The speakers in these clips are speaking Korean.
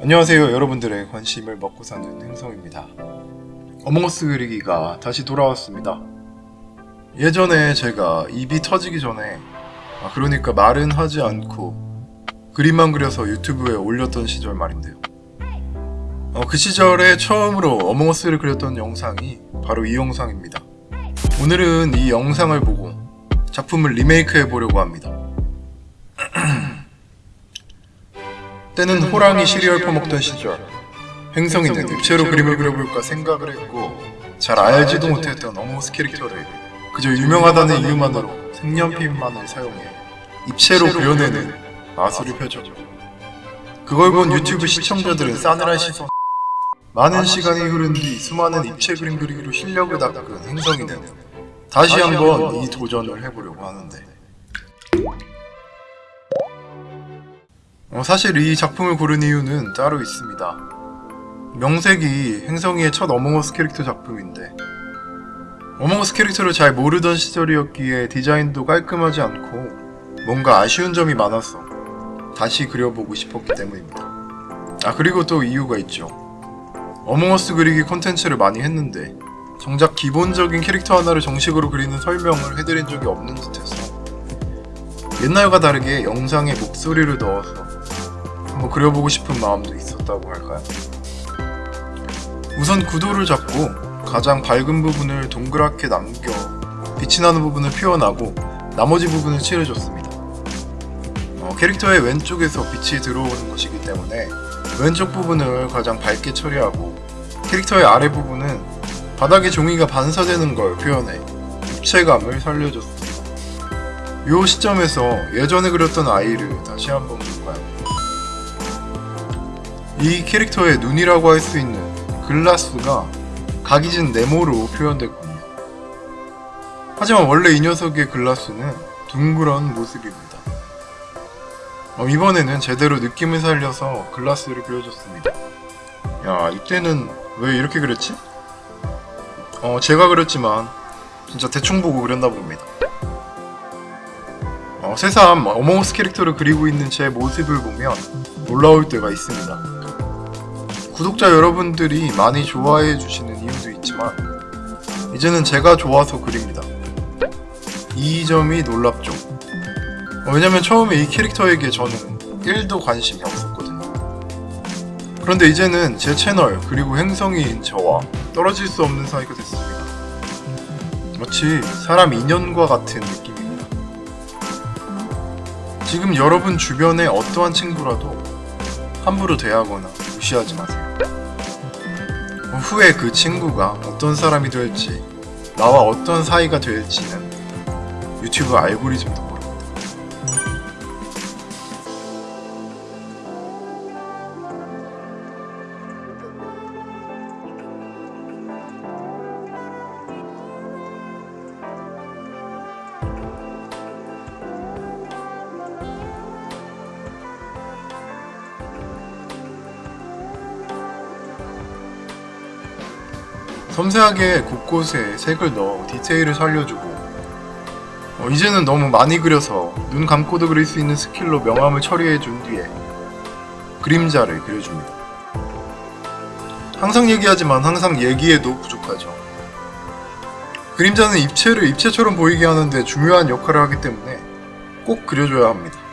안녕하세요 여러분들의 관심을 먹고 사는 행성입니다. 어몽어스 그리기가 다시 돌아왔습니다. 예전에 제가 입이 터지기 전에 아, 그러니까 말은 하지 않고 그림만 그려서 유튜브에 올렸던 시절 말인데요. 어, 그 시절에 처음으로 어몽어스를 그렸던 영상이 바로 이 영상입니다. 오늘은 이 영상을 보고 작품을 리메이크 해 보려고 합니다 때는 호랑이 시리얼 퍼먹던 시절. 행성이는 입체로 그림을 그려볼까 생각을 했고 잘 알지도 못했던 어몽어스 캐릭터를 그저 유명하다는 이유만으로 색연필만을 사용해 입체로 그려내는 마술을 펴죠 그걸 본 유튜브 시청자들은 싸늘한 시선 많은 시간이 흐른 뒤 수많은 입체 그림 그리기로 실력을 닦은 행성이는 다시 한번 이 도전을 해보려고 하는데 어, 사실 이 작품을 고른 이유는 따로 있습니다. 명색이 행성이의 첫 어몽어스 캐릭터 작품인데 어몽어스 캐릭터를 잘 모르던 시절이었기에 디자인도 깔끔하지 않고 뭔가 아쉬운 점이 많아서 다시 그려보고 싶었기 때문입니다. 아 그리고 또 이유가 있죠. 어몽어스 그리기 콘텐츠를 많이 했는데 정작 기본적인 캐릭터 하나를 정식으로 그리는 설명을 해드린 적이 없는 듯해서 옛날과 다르게 영상에 목소리를 넣어서 한번 그려보고 싶은 마음도 있었다고 할까요? 우선 구도를 잡고 가장 밝은 부분을 동그랗게 남겨 빛이 나는 부분을 표현하고 나머지 부분을 칠해줬습니다. 어, 캐릭터의 왼쪽에서 빛이 들어오는 것이기 때문에 왼쪽 부분을 가장 밝게 처리하고 캐릭터의 아래 부분은 바닥에 종이가 반사되는 걸 표현해 입체감을 살려줬습니다. 이 시점에서 예전에 그렸던 아이를 다시 한번 볼까요? 이 캐릭터의 눈이라고 할 수 있는 글라스가 각이진 네모로 표현됐군요. 하지만 원래 이 녀석의 글라스는 둥그런 모습입니다. 어, 이번에는 제대로 느낌을 살려서 글라스를 그려줬습니다. 야 이때는 왜 이렇게 그렸지? 어 제가 그렸지만 진짜 대충 보고 그렸나 봅니다. 어, 새삼 어몽어스 캐릭터를 그리고 있는 제 모습을 보면 놀라울 때가 있습니다. 구독자 여러분들이 많이 좋아해 주시는 이유도 있지만 이제는 제가 좋아서 그립니다. 이 점이 놀랍죠. 어, 왜냐면 처음에 이 캐릭터에게 저는 1도 관심이 없었거든요. 그런데 이제는 제 채널 그리고 행성이인 저와 떨어질 수 없는 사이가 됐습니다. 마치 사람 인연과 같은 느낌입니다. 지금 여러분 주변의 어떠한 친구라도 함부로 대하거나 무시하지 마세요. 후에 그 친구가 어떤 사람이 될지 나와 어떤 사이가 될지는 유튜브 알고리즘도 섬세하게 곳곳에 색을 넣어 디테일을 살려주고 어, 이제는 너무 많이 그려서 눈 감고도 그릴 수 있는 스킬로 명암을 처리해 준 뒤에 그림자를 그려줍니다. 항상 얘기하지만 항상 얘기해도 부족하죠. 그림자는 입체를 입체처럼 보이게 하는데 중요한 역할을 하기 때문에 꼭 그려줘야 합니다.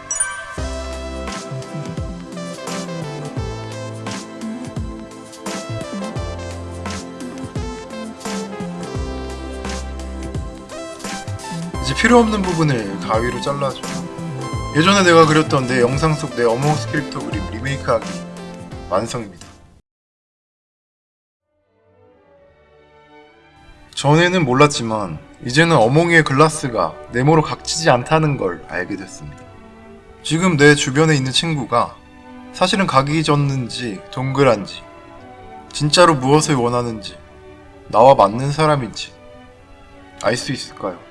필요 없는 부분을 가위로 잘라줘. 예전에 내가 그렸던 내 영상 속 내 어몽어스 캐릭터 그림 리메이크하기 완성입니다. 전에는 몰랐지만 이제는 어몽이의 글라스가 네모로 각지지 않다는 걸 알게 됐습니다. 지금 내 주변에 있는 친구가 사실은 각이 졌는지 동그란지 진짜로 무엇을 원하는지 나와 맞는 사람인지 알 수 있을까요?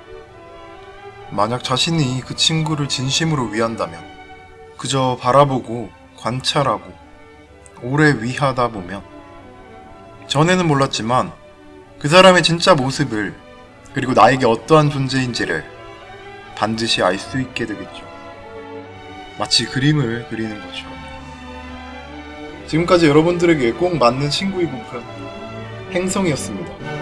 만약 자신이 그 친구를 진심으로 위한다면 그저 바라보고 관찰하고 오래 위하다 보면 전에는 몰랐지만 그 사람의 진짜 모습을 그리고 나에게 어떠한 존재인지를 반드시 알 수 있게 되겠죠. 마치 그림을 그리는 것처럼. 지금까지 여러분들에게 꼭 맞는 친구이고픈 행성이었습니다.